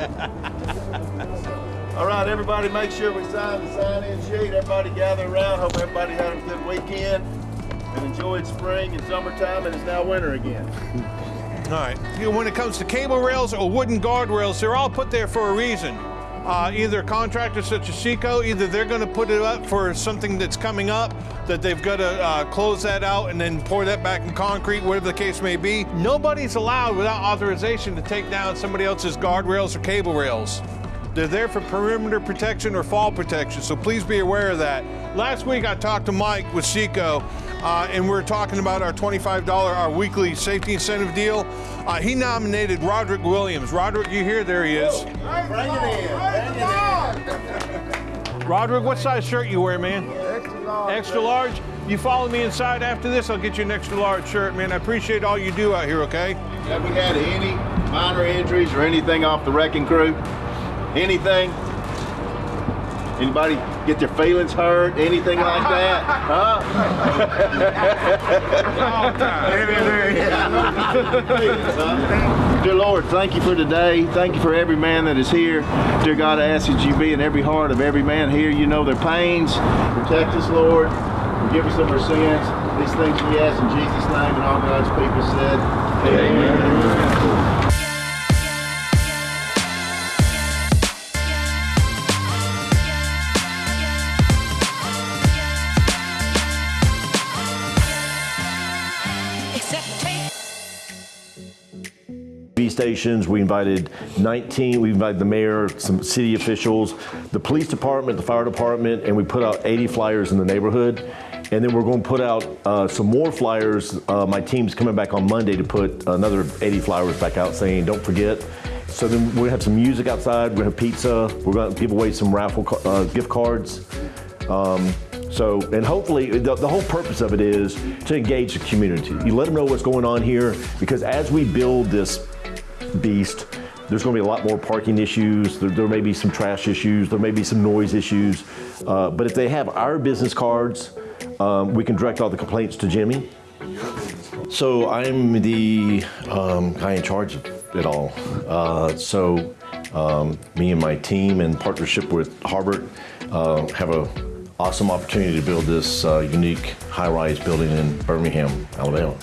All right, everybody, make sure we sign the sign-in sheet. Everybody gather around. Hope everybody had a good weekend and enjoyed spring and summertime, and it's now winter again. All right. When it comes to cable rails or wooden guardrails, they're all put there for a reason. Uh, either contractors such as Seco, either they're going to put it up for something that's coming up, that they've got to uh, close that out and then pour that back in concrete, whatever the case may be. Nobody's allowed without authorization to take down somebody else's guardrails or cable rails. They're there for perimeter protection or fall protection, so please be aware of that. Last week I talked to Mike with Seco, uh, and we are talking about our $25, our weekly safety incentive deal. Uh, he nominated Roderick Williams. Roderick, you here? There he is. Bring it in. Roderick, what size shirt you wear, man? Extra large. Extra large? You follow me inside after this, I'll get you an extra large shirt, man. I appreciate all you do out here, okay? Have we had any minor injuries or anything off the wrecking crew? Anything? Anybody get their feelings hurt? Anything like that? Huh? Dear Lord, thank you for today. Thank you for every man that is here. Dear God, I ask that you be in every heart of every man here. You know their pains. Protect us, Lord. Forgive us of our sins. These things we ask in Jesus' name, and all God's people said, Amen. Stations. We invited 19, we invited the mayor, some city officials, the police department, the fire department, and we put out 80 flyers in the neighborhood. And then we're going to put out uh, some more flyers. Uh, my team's coming back on Monday to put another 80 flyers back out saying, don't forget. So then gonna have some music outside, we're gonna have pizza, we're gonna give away some raffle uh, gift cards. Um, so, and hopefully, the, the, whole purpose of it is to engage the community. You let them know what's going on here, because as we build this beast. There's going to be a lot more parking issues. There, there may be some trash issues. There may be some noise issues. Uh, but if they have our business cards, um, we can direct all the complaints to Jimmy. So I'm the um, guy in charge of it all. Uh, so um, me and my team in partnership with Harbert uh, have a awesome opportunity to build this uh, unique high-rise building in Birmingham, Alabama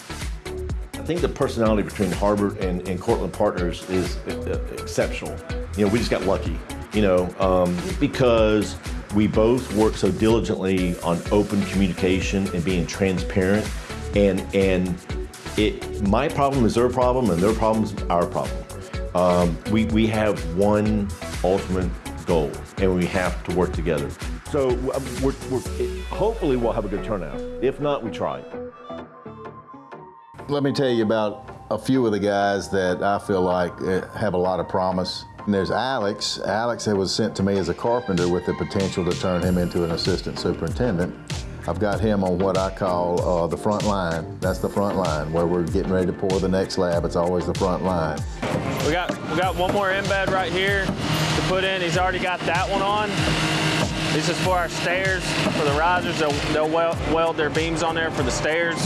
think the personality between Harbert and, and Cortland Partners is exceptional. You know, we just got lucky, you know, um, because we both work so diligently on open communication and being transparent. And, and it, my problem is their problem and their problem is our problem. Um, we, we have one ultimate goal and we have to work together. So we're, we're, hopefully we'll have a good turnout. If not, we try. Let me tell you about a few of the guys that I feel like eh, have a lot of promise. And there's Alex. Alex was sent to me as a carpenter with the potential to turn him into an assistant superintendent. I've got him on what I call uh, the front line. That's the front line where we're getting ready to pour the next slab. It's always the front line. We got we got one more embed right here to put in. He's already got that one on. This is for our stairs, for the risers. They'll, they'll weld, weld their beams on there for the stairs.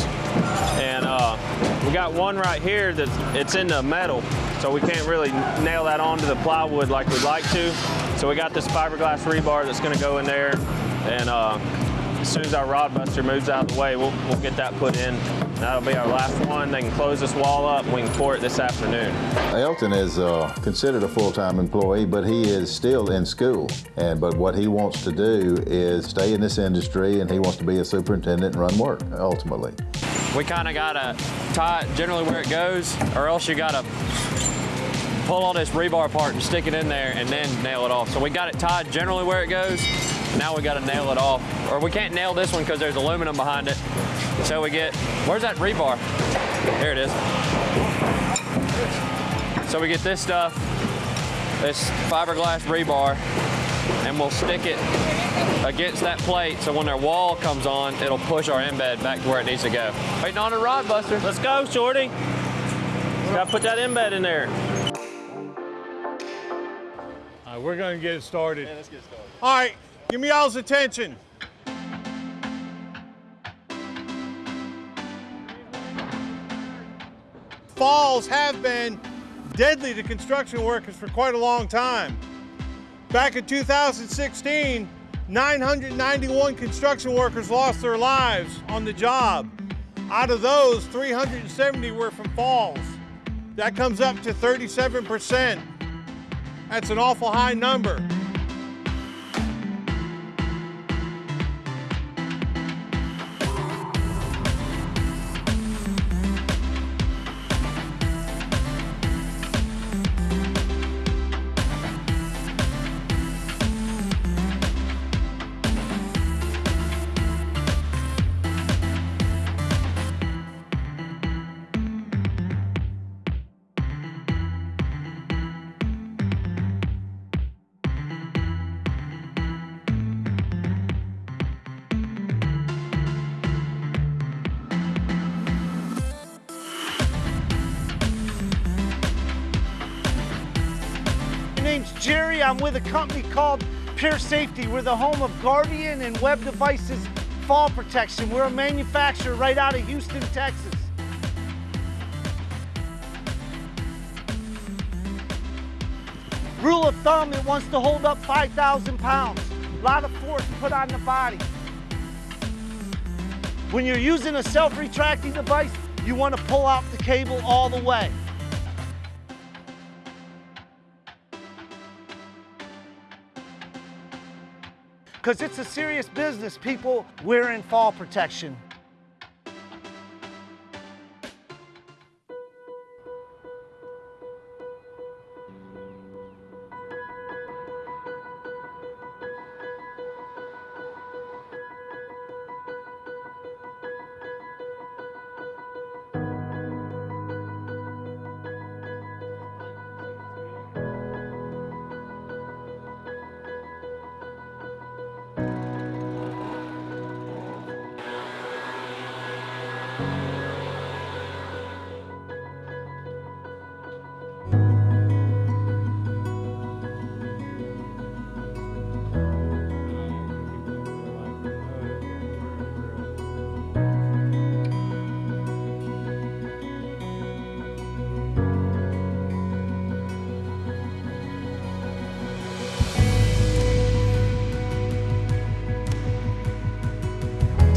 And uh, we got one right here that it's in the metal, so we can't really nail that onto the plywood like we'd like to. So we got this fiberglass rebar that's gonna go in there. And uh, as soon as our rod buster moves out of the way, we'll, we'll get that put in. That'll be our last one. They can close this wall up and we can pour it this afternoon. Elton is uh, considered a full-time employee, but he is still in school. And But what he wants to do is stay in this industry and he wants to be a superintendent and run work, ultimately. We kind of got to tie it generally where it goes, or else you got to pull all this rebar apart and stick it in there and then nail it off. So we got it tied generally where it goes. Now we got to nail it off. Or we can't nail this one because there's aluminum behind it. So we get, where's that rebar? Here it is. So we get this stuff, this fiberglass rebar, and we'll stick it against that plate so when their wall comes on, it'll push our embed back to where it needs to go. Waiting on a rod buster. Let's go, Shorty. Gotta put that embed in there. All right, we're gonna get it started. Yeah, let's get started. All right, give me y'all's attention. Falls have been deadly to construction workers for quite a long time. Back in 2016, 991 construction workers lost their lives on the job. Out of those, 370 were from falls. That comes up to 37%. That's an awful high number. Name's Jerry. I'm with a company called Pure Safety. We're the home of Guardian and Web Devices Fall Protection. We're a manufacturer right out of Houston, Texas. Rule of thumb, it wants to hold up 5,000 pounds. A lot of force put on the body. When you're using a self-retracting device, you want to pull out the cable all the way. Because it's a serious business, people wearing fall protection.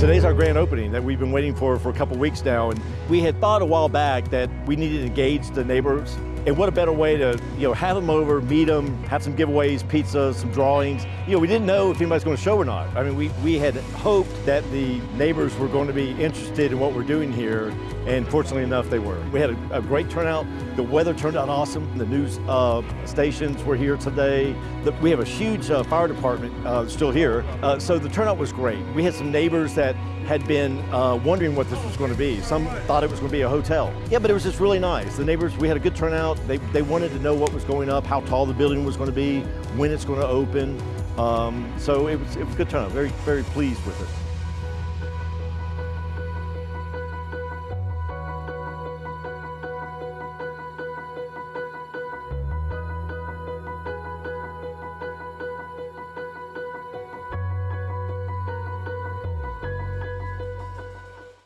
Today's our grand opening that we've been waiting for for a couple weeks now. And we had thought a while back that we needed to engage the neighbors. And what a better way to, you know, have them over, meet them, have some giveaways, pizza, some drawings. You know, we didn't know if anybody's going to show or not. I mean, we, we had hoped that the neighbors were going to be interested in what we're doing here. And fortunately enough, they were. We had a, a great turnout. The weather turned out awesome. The news uh, stations were here today. The, we have a huge uh, fire department uh, still here. Uh, so the turnout was great. We had some neighbors that had been uh, wondering what this was going to be. Some thought it was going to be a hotel. Yeah, but it was just really nice. The neighbors, we had a good turnout. They, they wanted to know what was going up, how tall the building was going to be, when it's going to open. Um, so it was, it was a good turnout. Very, very pleased with it.